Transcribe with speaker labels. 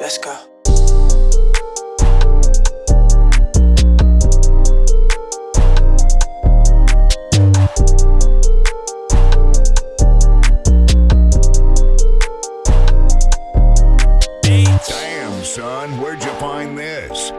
Speaker 1: Let's go.
Speaker 2: son. Where'd you find this?